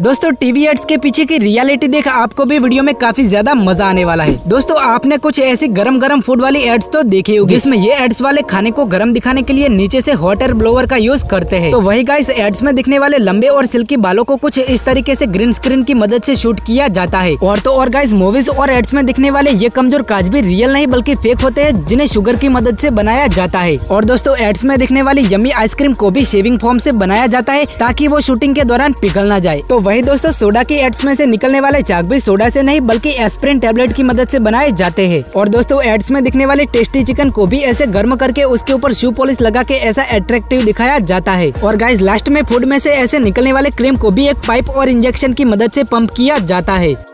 दोस्तों TV ads के पीछे की रियलिटी देख आपको भी वीडियो में काफ़ी ज़्यादा मज़ा आने वाला है। दोस्तों, आपने कुछ ऐसी गरम गरम फ़ूड वाली एड्स तो देखी होगी, जिसमें ये एड्स वाले खाने को गरम दिखाने के लिए नीचे से हॉट एयर ब्लोवर का यूज़ करते हैं। तो वही गाइस एड्स में दिखने वाले लंबे और सिल्की बालों को कुछ इस तरीके से ग्रीन स्क्रीन की मदद से शूट किया जाता है। और तो और गाइस मूवीज़ और एड्स में दिखने वाले ये कमज़ोर काज भी रियल नहीं, बल्कि फेक होते हैं, जिन्हें शुगर की मदद से बनाया जाता है। और दोस्तों एड्स में दिखने वाली यमी आइसक्रीम को भी शेविंग फॉर्म से बनाया जाता है, ताकि वो शूटिंग के दौरान पिघल ना जाए। तो वही दोस्तों, सोडा की एड्स में से निकलने वाले चाक भी सोडा से नहीं, बल्कि एस्प्रिन टेबलेट की मदद से बनाए जाते हैं। और दोस्तों, एड्स में दिखने वाले टेस्टी चिकन को भी ऐसे गर्म करके उसके ऊपर शू पॉलिश लगा के ऐसा अट्रैक्टिव दिखाया जाता है। और गाइज़ लास्ट में फ़ूड में से ऐसे निकलने वाले क्रीम को भी एक पाइप और इंजेक्शन की मदद से पंप किया जाता है।